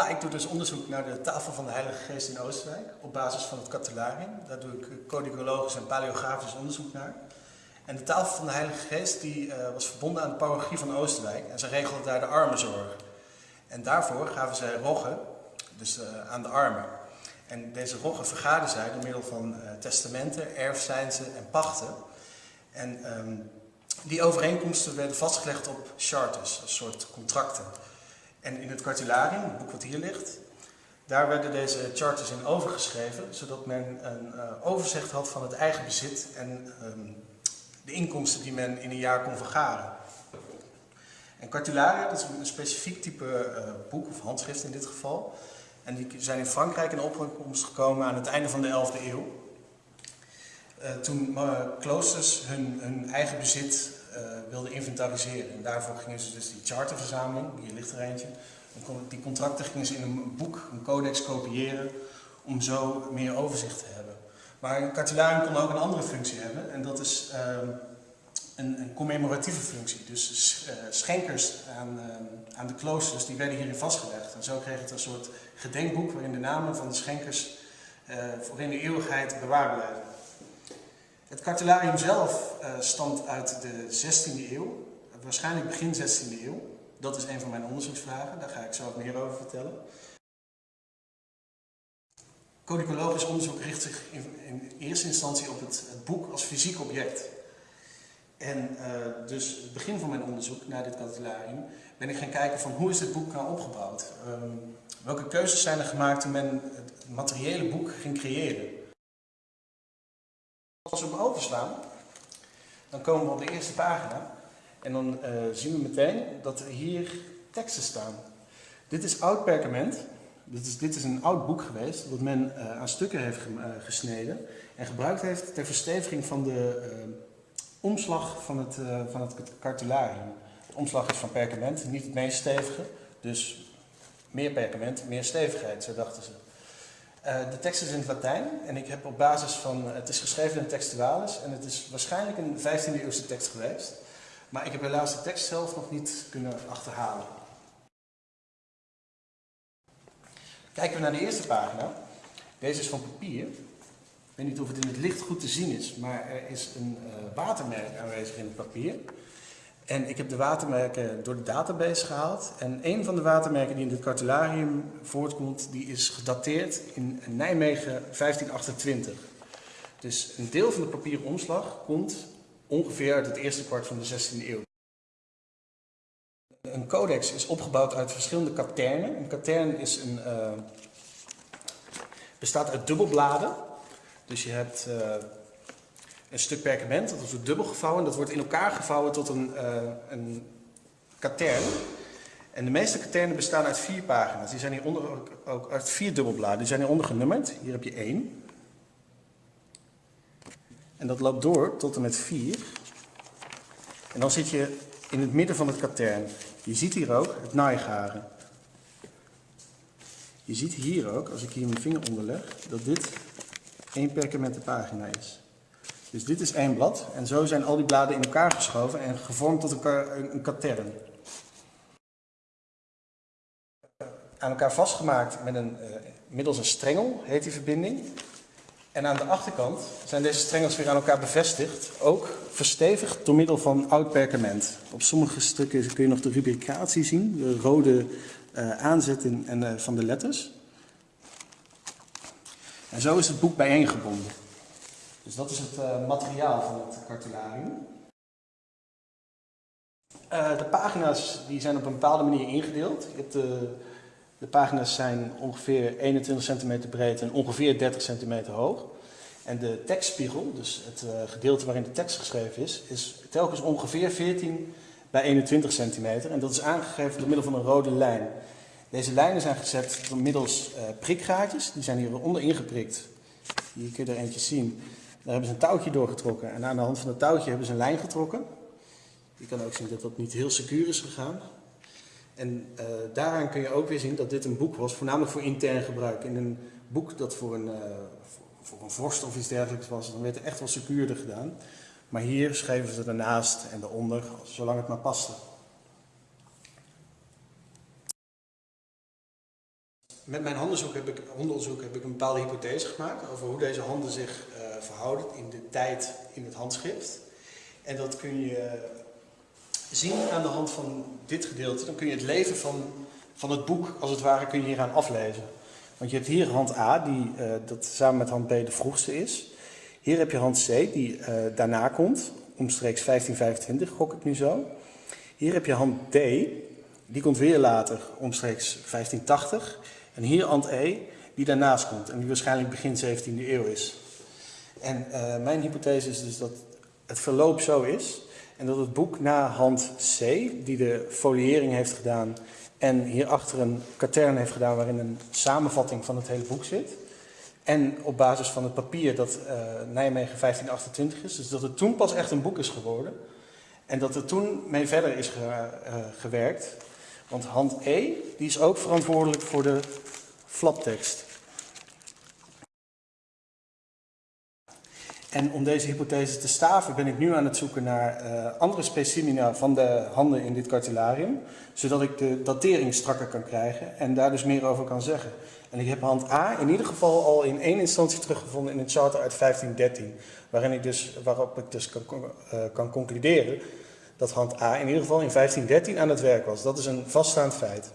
Nou, ik doe dus onderzoek naar de tafel van de Heilige Geest in Oostenrijk op basis van het Cartularium. Daar doe ik codicologisch en paleografisch onderzoek naar. En de tafel van de Heilige Geest die, uh, was verbonden aan de parochie van Oostenrijk en ze regelde daar de armenzorg. En daarvoor gaven zij roggen, dus uh, aan de armen. En deze roggen vergaden zij door middel van uh, testamenten, erfzijnsen en pachten. En um, die overeenkomsten werden vastgelegd op charters, een soort contracten. En in het cartularium, het boek wat hier ligt, daar werden deze charters in overgeschreven, zodat men een uh, overzicht had van het eigen bezit en um, de inkomsten die men in een jaar kon vergaren. En cartularia, dat is een specifiek type uh, boek of handschrift in dit geval. En die zijn in Frankrijk in opkomst gekomen aan het einde van de 11e eeuw. Uh, toen kloosters hun, hun eigen bezit wilden inventariseren. En daarvoor gingen ze dus die charterverzameling, hier ligt er eentje, die contracten gingen ze in een boek, een codex kopiëren, om zo meer overzicht te hebben. Maar een cartularium kon ook een andere functie hebben, en dat is uh, een, een, commemoratieve functie. Dus uh, schenkers aan, uh, aan de kloosters, die werden hierin vastgelegd. En zo kreeg het een soort gedenkboek waarin de namen van de schenkers voor in de eeuwigheid bewaard blijven. Het cartularium zelf uh, stamt uit de 16e eeuw, waarschijnlijk begin 16e eeuw. Dat is een van mijn onderzoeksvragen, daar ga ik zo meer over vertellen. Codicologisch onderzoek richt zich in, in eerste instantie op het, het, boek als fysiek object. En uh, dus het begin van mijn onderzoek naar dit cartularium ben ik gaan kijken van hoe is dit boek nou opgebouwd? Um, welke keuzes zijn er gemaakt toen men het materiële boek ging creëren? Als we hem overslaan, dan komen we op de eerste pagina en dan uh, zien we meteen dat er hier teksten staan. Dit is oud perkament. Dit is, dit is een oud boek geweest wat men uh, aan stukken heeft ge, uh, gesneden en gebruikt heeft ter versteviging van de omslag van het, van het cartularium. De omslag is van perkament, niet het meest stevige, dus meer perkament, meer stevigheid, zo dachten ze. Uh, de tekst is in het Latijn en ik heb op basis van, het is geschreven in textualis en het is waarschijnlijk een 15e eeuwse tekst geweest. Maar ik heb helaas de tekst zelf nog niet kunnen achterhalen. Kijken we naar de eerste pagina. Deze is van papier. Ik weet niet of het in het licht goed te zien is, maar er is een uh, watermerk aanwezig in het papier. En ik heb de watermerken door de database gehaald. En een van de watermerken die in dit cartularium voortkomt, die is gedateerd in Nijmegen 1528. Dus een deel van de papieren omslag komt ongeveer uit het eerste kwart van de 16e eeuw. Een codex is opgebouwd uit verschillende katernen. Een katern is een, uh, bestaat uit dubbelbladen. Dus je hebt uh, een stuk perkament, dat wordt dubbel gevouwen. Dat wordt in elkaar gevouwen tot een, uh, een katern. En de meeste katernen bestaan uit vier pagina's. Die zijn hieronder ook, ook uit vier dubbelbladen. Die zijn hieronder genummerd. Hier heb je één. En dat loopt door tot en met vier. En dan zit je in het midden van het katern. Je ziet hier ook het naaigaren. Je ziet hier ook, als ik hier mijn vinger onder leg, dat dit één perkamenten pagina is. Dus dit is één blad en zo zijn al die bladen in elkaar geschoven en gevormd tot een, een katern. Aan elkaar vastgemaakt met een, uh, middels een strengel, heet die verbinding. En aan de achterkant zijn deze strengels weer aan elkaar bevestigd, ook verstevigd door middel van oud perkament. Op sommige stukken kun je nog de rubricatie zien, de rode uh, aanzetten en, uh, van de letters. En zo is het boek bijeengebonden. Dus dat is het uh, materiaal van het cartularium. Uh, de pagina's die zijn op een bepaalde manier ingedeeld. De, pagina's zijn ongeveer 21 centimeter breed en ongeveer 30 centimeter hoog. En de tekstspiegel, dus het uh, gedeelte waarin de tekst geschreven is, is telkens ongeveer 14 bij 21 centimeter. En dat is aangegeven door middel van een rode lijn. Deze lijnen zijn gezet door middels prikgaatjes. Die zijn hieronder ingeprikt. Hier kun je er eentje zien. Daar hebben ze een touwtje doorgetrokken en aan de hand van het touwtje hebben ze een lijn getrokken. Je kan ook zien dat dat niet heel secuur is gegaan. En uh, daaraan kun je ook weer zien dat dit een boek was, voornamelijk voor intern gebruik. In een boek dat voor een, uh, voor, een vorst of iets dergelijks was, dan werd er echt wel secuurder gedaan. Maar hier schreven ze ernaast en eronder, zolang het maar paste. met mijn hondenzoek heb, ik, hondenonderzoek heb ik een bepaalde hypothese gemaakt over hoe deze handen zich uh, verhouden in de tijd in het handschrift. En dat kun je zien aan de hand van dit gedeelte. Dan kun je het leven van, van het boek, als het ware, kun je hieraan aflezen. Want je hebt hier hand A, die uh, dat samen met hand B de vroegste is. Hier heb je hand C, die uh, daarna komt, omstreeks 1525, gok ik nu zo. Hier heb je hand D, die komt weer later, omstreeks 1580. En hier hand E, die daarnaast komt en die waarschijnlijk begin 17e eeuw is. En uh, mijn hypothese is dus dat het verloop zo is en dat het boek na hand C, die de foliëring heeft gedaan en hierachter een katern heeft gedaan waarin een samenvatting van het hele boek zit. En op basis van het papier dat uh, Nijmegen 1528 is, dus dat het toen pas echt een boek is geworden. En dat er toen mee verder is ge, uh, gewerkt. Want hand E, die is ook verantwoordelijk voor de flaptekst. En om deze hypothese te staven ben ik nu aan het zoeken naar uh, andere specimina van de handen in dit cartularium. Zodat ik de datering strakker kan krijgen en daar dus meer over kan zeggen. En ik heb hand A in ieder geval al in één instantie teruggevonden in een charter uit 1513. Waarin ik dus, waarop ik dus kan, uh, kan concluderen dat hand A in ieder geval in 1513 aan het werk was. Dat is een vaststaand feit.